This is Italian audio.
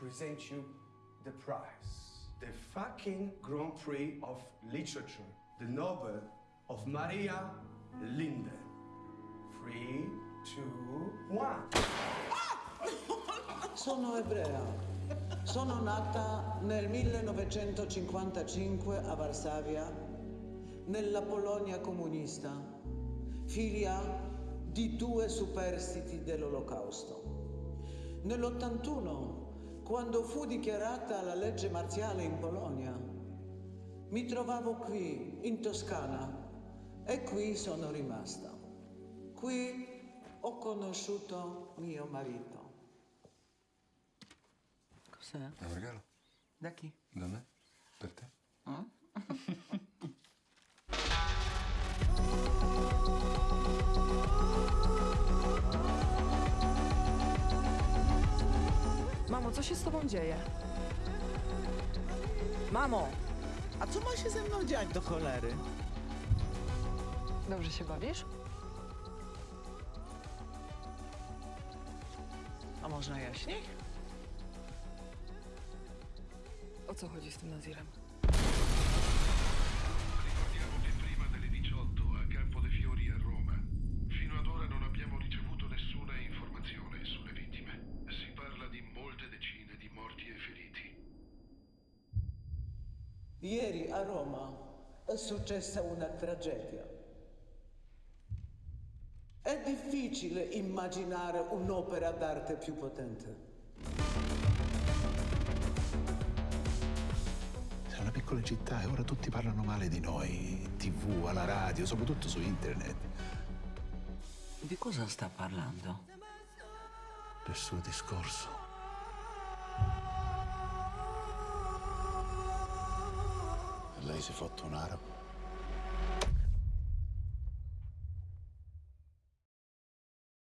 present you the prize. The fucking Grand Prix of Literature, the novel of Maria Linde. Three, two, one. Sono ebrea. Sono nata nel 1955 a Varsavia, nella Polonia comunista, figlia di due superstiti dell'Olocausto. Nell'81, quando fu dichiarata la legge marziale in Polonia, mi trovavo qui, in Toscana, e qui sono rimasta. Qui ho conosciuto mio marito. Cos'è? Un regalo? Da chi? Da me? Per te? Mamo, co się z tobą dzieje? Mamo! A co ma się ze mną dziać do cholery? Dobrze się bawisz? A można jaśniej? O co chodzi z tym Nazirem? Ieri a Roma è successa una tragedia. È difficile immaginare un'opera d'arte più potente. È una piccola città e ora tutti parlano male di noi, in tv, alla radio, soprattutto su internet. Di cosa sta parlando? Del suo discorso. Si è fatto un aro.